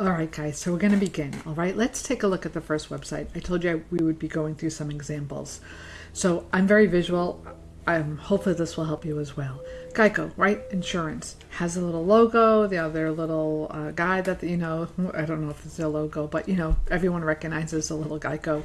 All right, guys, so we're going to begin. All right, let's take a look at the first website. I told you we would be going through some examples. So I'm very visual. Um, hopefully this will help you as well. Geico, right? Insurance has a little logo. The other little uh, guy that you know, I don't know if it's a logo, but you know, everyone recognizes a little Geico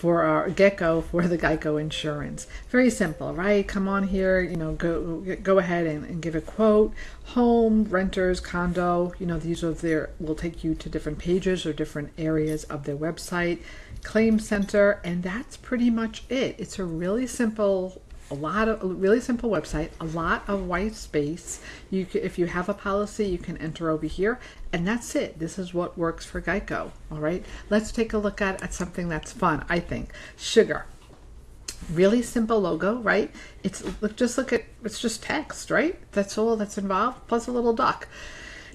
for our gecko for the Geico insurance. Very simple, right? Come on here, you know, go go ahead and, and give a quote. Home, renters, condo, you know, these are their will take you to different pages or different areas of their website. Claim center, and that's pretty much it. It's a really simple a lot of really simple website, a lot of white space. You can, if you have a policy, you can enter over here, and that's it. This is what works for Geico. All right, let's take a look at, at something that's fun. I think sugar. Really simple logo, right? It's look just look at it's just text, right? That's all that's involved, plus a little duck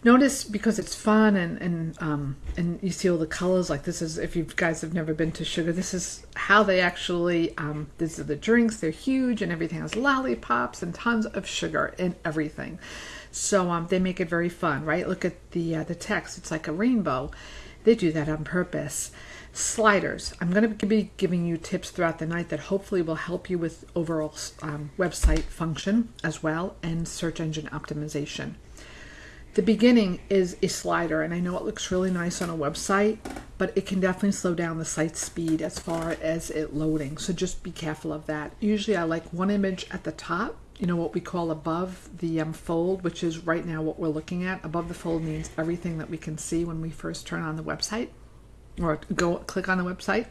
notice because it's fun and and um, and you see all the colors like this is if you guys have never been to sugar this is how they actually um, these are the drinks they're huge and everything has lollipops and tons of sugar in everything. So um, they make it very fun right? Look at the uh, the text it's like a rainbow. They do that on purpose. Sliders i'm going to be giving you tips throughout the night that hopefully will help you with overall um, website function as well and search engine optimization the beginning is a slider, and I know it looks really nice on a website, but it can definitely slow down the site speed as far as it loading. So just be careful of that. Usually I like one image at the top, you know, what we call above the um, fold, which is right now what we're looking at. Above the fold means everything that we can see when we first turn on the website or go click on the website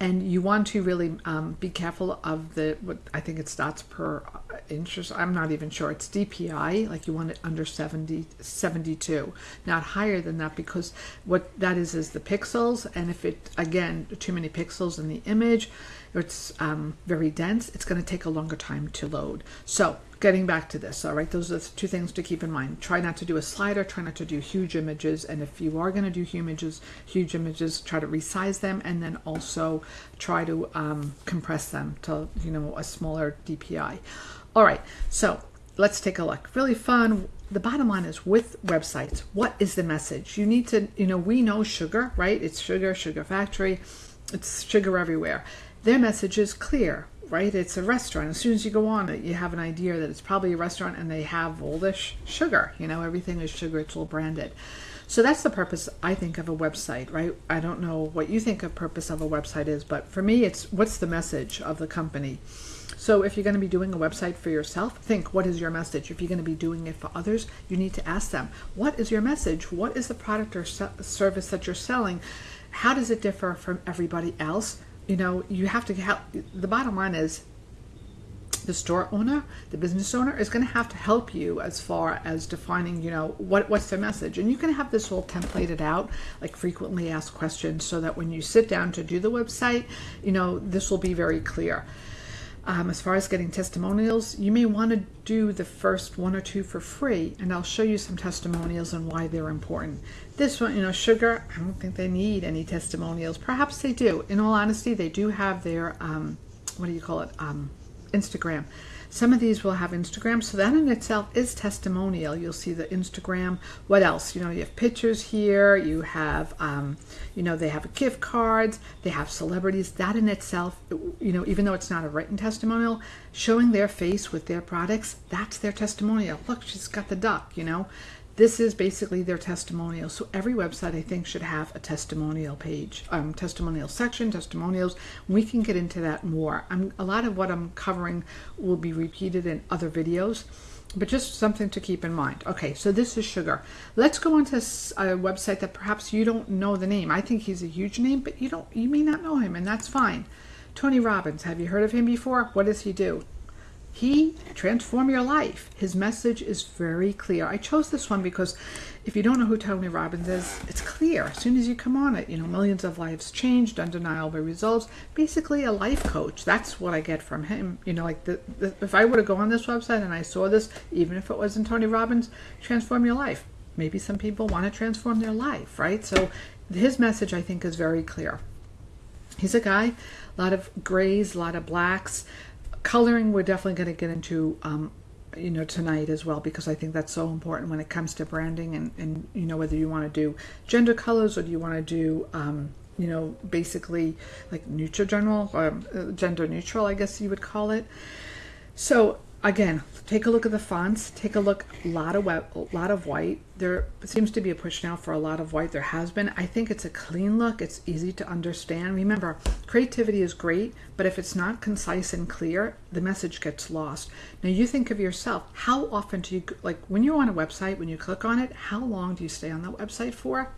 and you want to really um, be careful of the what I think it's dots per inch. I'm not even sure. It's DPI, like you want it under 70, 72, not higher than that because what that is is the pixels. And if it again too many pixels in the image, it's um, very dense. It's going to take a longer time to load. So getting back to this, all right, those are two things to keep in mind. Try not to do a slider, try not to do huge images, and if you are going to do huge images, huge images, try to resize them, and then also try to um, compress them to you know a smaller DPI. All right, so let's take a look. Really fun. The bottom line is with websites, what is the message? You need to, you know, we know sugar, right? It's sugar, sugar factory, it's sugar everywhere. Their message is clear right? It's a restaurant. As soon as you go on it, you have an idea that it's probably a restaurant and they have all this sugar. You know, everything is sugar, it's all branded. So that's the purpose, I think, of a website, right? I don't know what you think a purpose of a website is, but for me, it's what's the message of the company? So if you're going to be doing a website for yourself, think what is your message? If you're going to be doing it for others, you need to ask them, what is your message? What is the product or service that you're selling? How does it differ from everybody else? You know, you have to help. The bottom line is the store owner, the business owner, is going to have to help you as far as defining, you know, what what's their message. And you can have this all templated out, like frequently asked questions, so that when you sit down to do the website, you know, this will be very clear. Um, as far as getting testimonials, you may want to do the first one or two for free, and I'll show you some testimonials and why they're important. This one, you know, sugar, I don't think they need any testimonials. Perhaps they do. In all honesty, they do have their, um, what do you call it, um, Instagram. Some of these will have Instagram, so that in itself is testimonial. You'll see the Instagram. What else? You know, you have pictures here. You have, um, you know, they have gift cards. They have celebrities. That in itself, you know, even though it's not a written testimonial, showing their face with their products, that's their testimonial. Look, she's got the duck. You know, this is basically their testimonial. So every website I think should have a testimonial page, um, testimonial section, testimonials. We can get into that more. I'm, a lot of what I'm covering will be repeated in other videos, but just something to keep in mind. Okay, so this is Sugar. Let's go on to a website that perhaps you don't know the name. I think he's a huge name, but you don't, you may not know him, and that's fine. Tony Robbins, have you heard of him before? What does he do? He transform your life. His message is very clear. I chose this one because if you don't know who Tony Robbins is, it's clear as soon as you come on it. You know, millions of lives changed, undeniable results. Basically, a life coach. That's what I get from him. You know, like the, the, if I were to go on this website and I saw this, even if it wasn't Tony Robbins, transform your life. Maybe some people want to transform their life, right? So his message, I think, is very clear. He's a guy, a lot of grays, a lot of blacks coloring we're definitely going to get into um, you know, tonight as well, because I think that's so important when it comes to branding and, and you know, whether you want to do gender colors or do you want to do, um, you know, basically like neutral general, or uh, gender neutral, I guess you would call it. So again, take a look at the fonts. Take a look. A lot of a lot of white. There seems to be a push now for a lot of white. There has been. I think it's a clean look. It's easy to understand. Remember, creativity is great, but if it's not concise and clear, the message gets lost. Now you think of yourself. How often do you like when you're on a website? When you click on it, how long do you stay on that website for?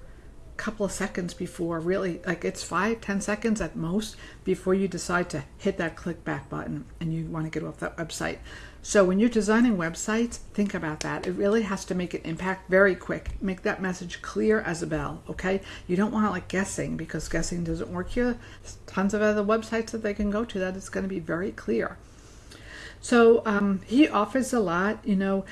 Couple of seconds before really like it's five ten seconds at most before you decide to hit that click back button and you want to get off that website. So when you're designing websites think about that. It really has to make an impact very quick. Make that message clear as a bell okay? You don't want to like guessing because guessing doesn't work here. There's tons of other websites that they can go to that it's going to be very clear. So um, he offers a lot you know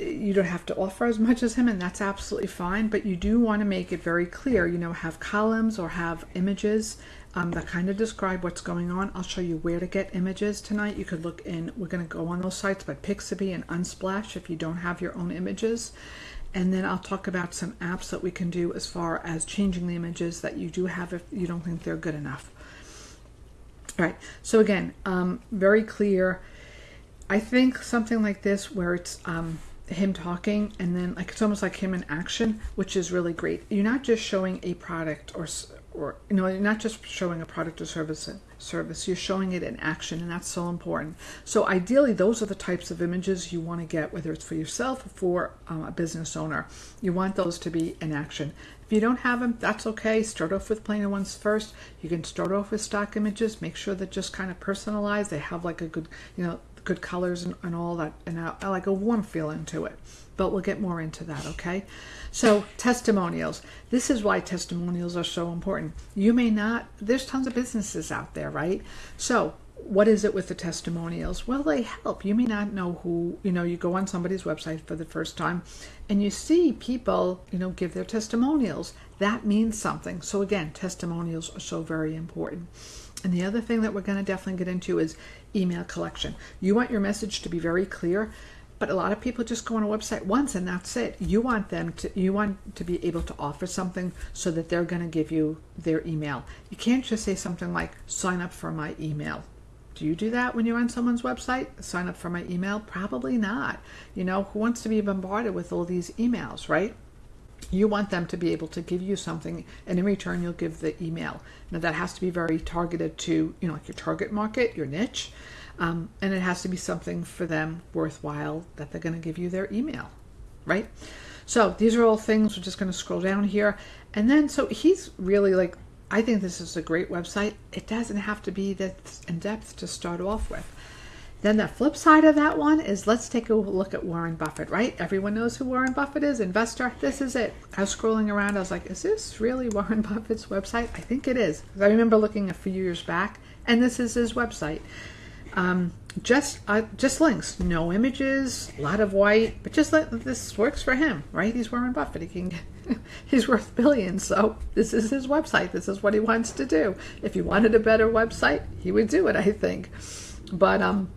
you don't have to offer as much as him and that's absolutely fine but you do want to make it very clear you know have columns or have images um, that kind of describe what's going on. I'll show you where to get images tonight. You could look in we're going to go on those sites but Pixabay and Unsplash if you don't have your own images. And then I'll talk about some apps that we can do as far as changing the images that you do have if you don't think they're good enough. All right so again um, very clear. I think something like this where it's um, him talking and then like it's almost like him in action which is really great. You're not just showing a product or or you know you're not just showing a product or service service. You're showing it in action and that's so important. So ideally those are the types of images you want to get whether it's for yourself or for um, a business owner. You want those to be in action. If you don't have them that's okay. Start off with plainer ones first. You can start off with stock images. Make sure that just kind of personalized. They have like a good you know good colors and, and all that, and I, I like a warm feeling to it. But we'll get more into that, okay? So, testimonials. This is why testimonials are so important. You may not, there's tons of businesses out there, right? So, what is it with the testimonials? Well, they help. You may not know who, you know, you go on somebody's website for the first time and you see people, you know, give their testimonials. That means something. So, again, testimonials are so very important. And the other thing that we're going to definitely get into is email collection. You want your message to be very clear, but a lot of people just go on a website once and that's it. You want them to you want to be able to offer something so that they're going to give you their email. You can't just say something like sign up for my email. Do you do that when you're on someone's website? Sign up for my email? Probably not. You know, who wants to be bombarded with all these emails, right? You want them to be able to give you something and in return you'll give the email. Now that has to be very targeted to you know like your target market your niche um, and it has to be something for them worthwhile that they're going to give you their email right? So these are all things we're just going to scroll down here and then so he's really like i think this is a great website. It doesn't have to be that in depth to start off with then the flip side of that one is let's take a look at Warren Buffett, right? Everyone knows who Warren Buffett is, investor. This is it. I was scrolling around. I was like, is this really Warren Buffett's website? I think it is. I remember looking a few years back, and this is his website. Um, just uh, just links, no images, a lot of white, but just let this works for him, right? He's Warren Buffett. He can he's worth billions, so this is his website. This is what he wants to do. If he wanted a better website, he would do it, I think. But um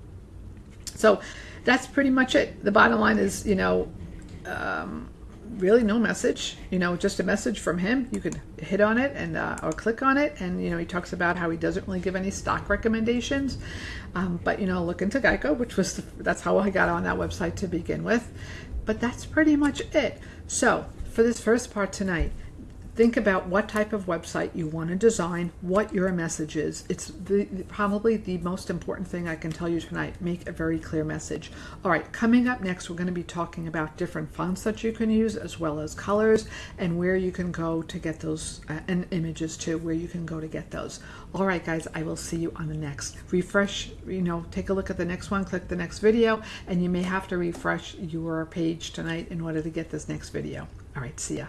so that's pretty much it. The bottom line is, you know, um, really no message, you know, just a message from him. You could hit on it and uh, or click on it, and you know, he talks about how he doesn't really give any stock recommendations, um, but you know, look into Geico, which was the, that's how I got on that website to begin with. But that's pretty much it. So for this first part tonight, think about what type of website you want to design, what your message is. It's the, probably the most important thing I can tell you tonight. Make a very clear message. All right, coming up next, we're going to be talking about different fonts that you can use as well as colors and where you can go to get those uh, and images too, where you can go to get those. All right, guys, I will see you on the next. Refresh, you know, take a look at the next one, click the next video, and you may have to refresh your page tonight in order to get this next video. All right, see ya.